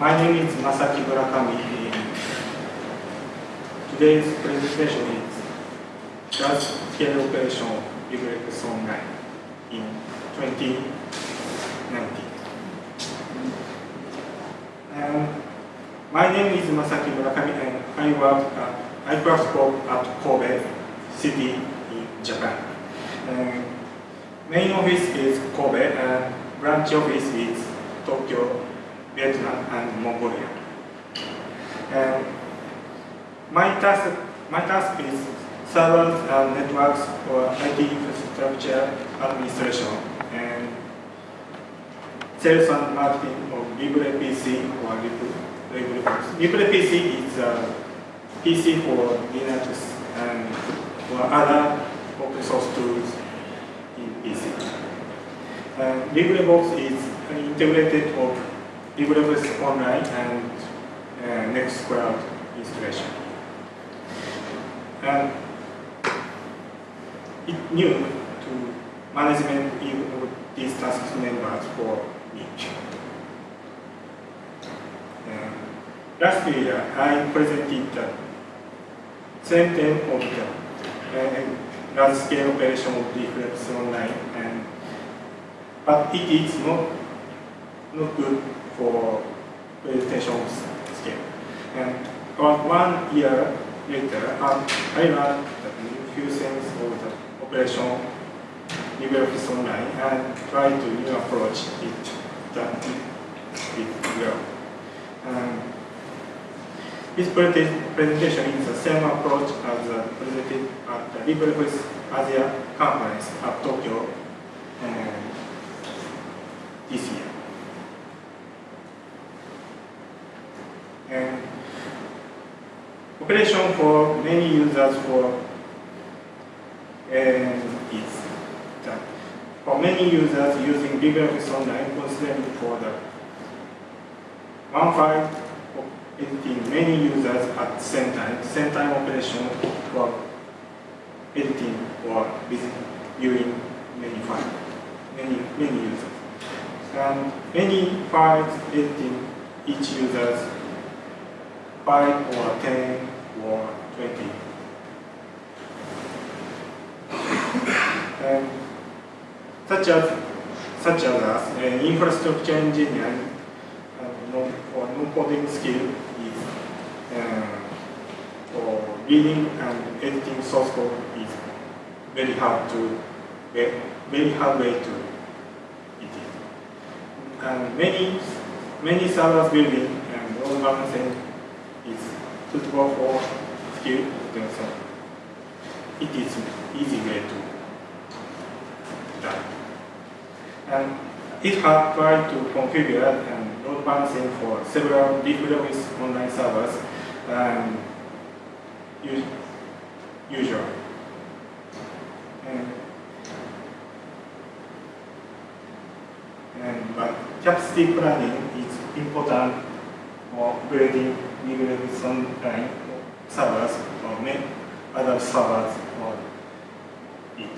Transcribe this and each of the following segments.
My name is Masaki Murakami. Today's presentation is large scale operation LibreX Online in 2019. And my name is Masaki Murakami and I work at Microscope at Kobe City in Japan. And main office is Kobe and branch office is Tokyo, Vietnam and Mongolia. And my task, my task is servers and networks for IT infrastructure administration and sales and marketing of LibrePC or LibrePC. LibrePC is uh, a PC for Linux and other open source tools in PC. LibreBox is an integrated of LibreOffice Online and uh, Nextcloud installation. And it new to management of these task members for me. Uh, last year, I presented the same thing of the uh, large-scale operation of LibreOffice Online, and but it is not not good for presentation scale. And about one year later, um, I learned a few things of the operation LibreOffice Online and tried to new approach it that it, well. Um, this presentation is the same approach as presented at the LibreOffice Asia conference at Tokyo um, this year. Operation for many users for and is that for many users using LibreOffice Online considering for the one file editing many users at the same time, same time operation for editing or viewing many files, many many users. And many files editing each user's 5 or 10 or 20. and such as such as an infrastructure engineer uh, or non-coding skill is uh, or reading and editing source code is very hard to very hard way to it is. And many many servers building and load balancing is suitable for skill so it is easy way to done. And it has tried to configure and load balancing for several LibreOffice online servers and usual. And, and but capacity planning is important for upgrading LibreOffice online servers or make other servers for it.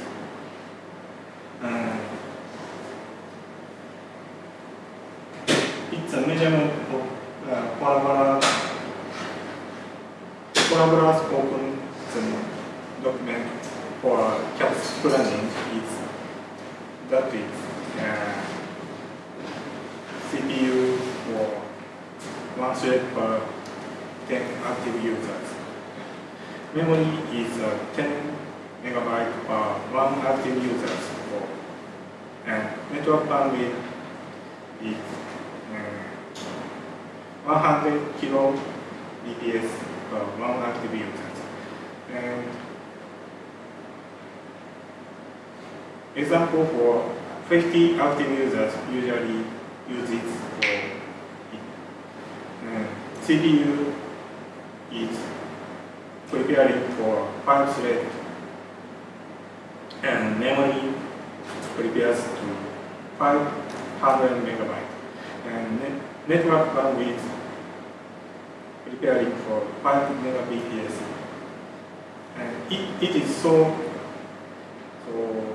It's a measurement of uh, Collabora, Collabora open document for CAPS planning is that is uh, 1 thread per 10 active users. Memory is uh, 10 megabyte per 1 active user. And network bandwidth is um, 100 kilo bps per 1 active user. And example for 50 active users usually uses for CPU is preparing for 5 thread and memory prepares to 500 megabyte. And net network bandwidth preparing for 5 megabps and it, it is so so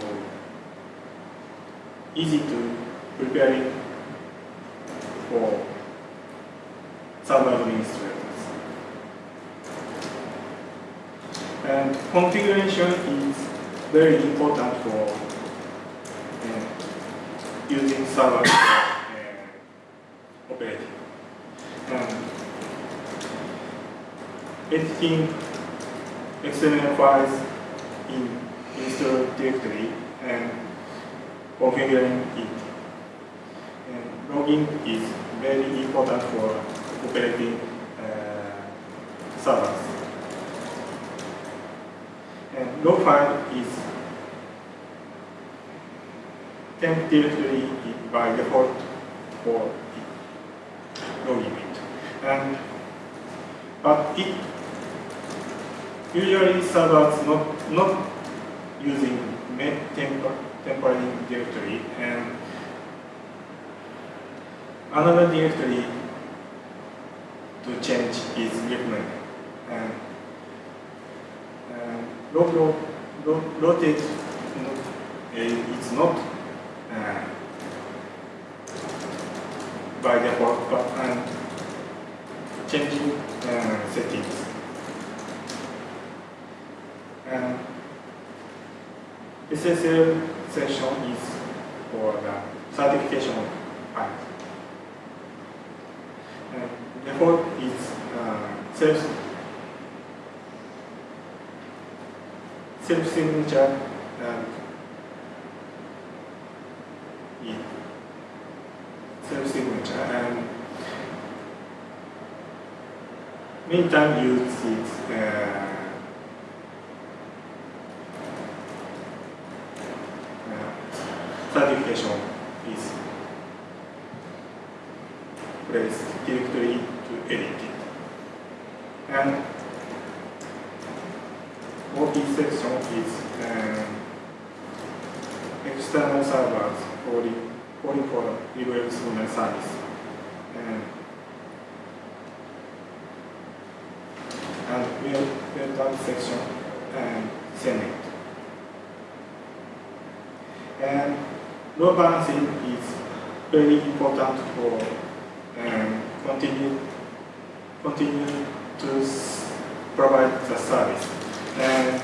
easy to preparing for server administrators. And configuration is very important for uh, using server uh, operating. And editing XML files in install directory and configuring it. And logging is very important for operating uh, servers. And log file is temp directory by default for logging it. And but it usually servers not not using temp temporary directory and another directory to change is recommended. And, and log, log, rotate not, it's not uh, by default, but um, changing uh, settings. And SSL section is for the certification part. And default is uh, self self signature and yeah, self signature and many times use it uh, certification is placed directly to edit it. And OP section is um, external servers calling, calling for reverse online service. And, and we'll build that section and send it. And load balancing is very important for um, continue continue to provide the service. And,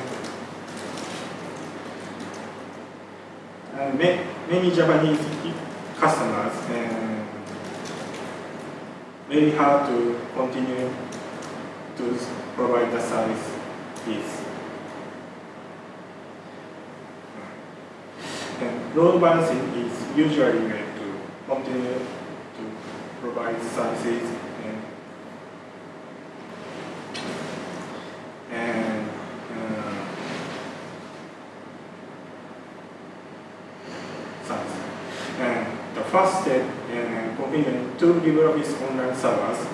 and many Japanese customers um, very hard to continue to provide the service is And load balancing is usually meant to continue to provide services and, and uh, service. And the first step in configuring two LibreOffice online servers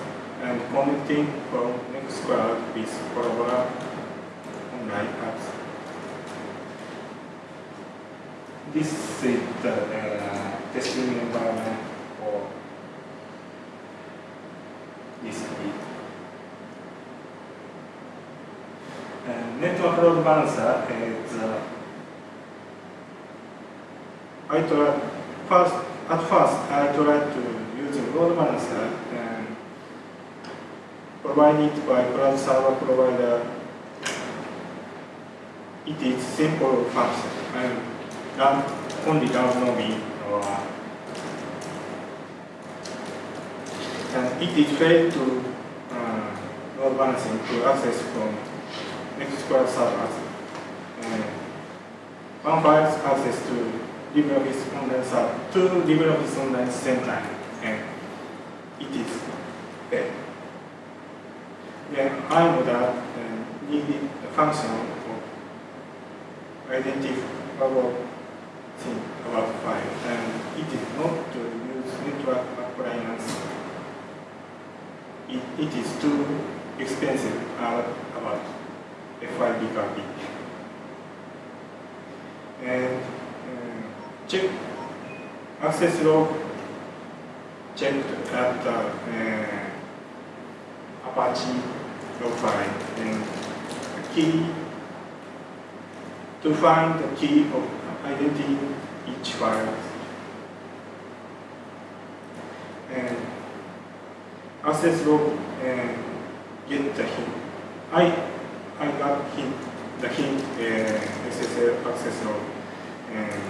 and connecting from Nextcloud with Collabora online apps this is the uh, testing environment for this key. And network load balancer is uh, I first at first I tried to use a load balancer and provided by cloud server provider. It is simple function and run, only run and it is failed to uh, load balancing to access from Nextcloud servers. And one access to LibreOffice Online server to LibreOffice Online same time, and it is failed. Then I know that uh, needed the function of identifiable thing about file, and it is not to use network appliance. It, it is too expensive uh, about FIB copy. And uh, check access log checked at the uh, Apache log file and the key to find the key of identity each file. And access log and get the hint. I I got hint the hint uh, SSL access log and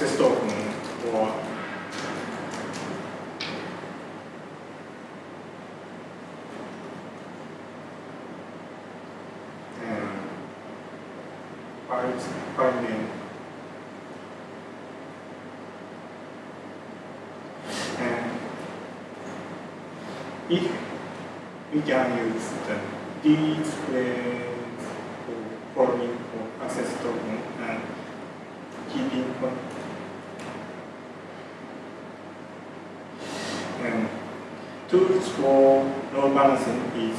access token or and file file name and if we can use the display following for access token and keeping con- and tools for load balancing is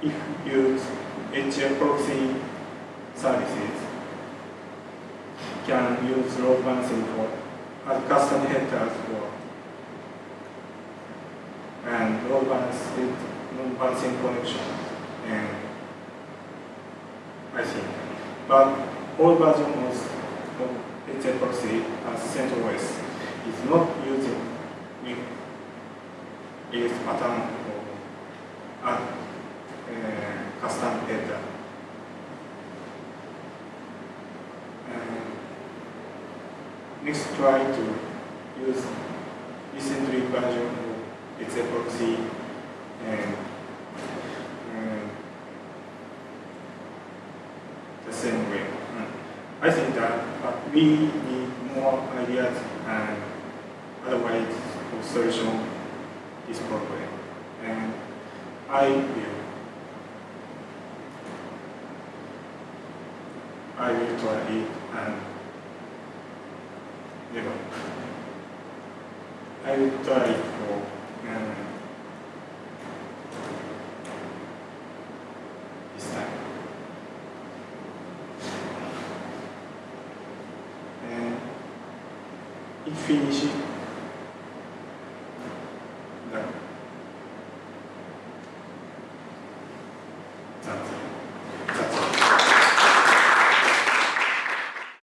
if you use HAProxy services. You can use load balancing for as custom headers for and load balancing load balancing connection and I think but all versions of HAProxy as CentOS is not using is pattern or uh, custom data. And next try to use recently version of HAProxy and the same way. I think that we need more ideas and otherwise solution this problem. And I will I will try it and never. I will try it for um, this time. And it finishes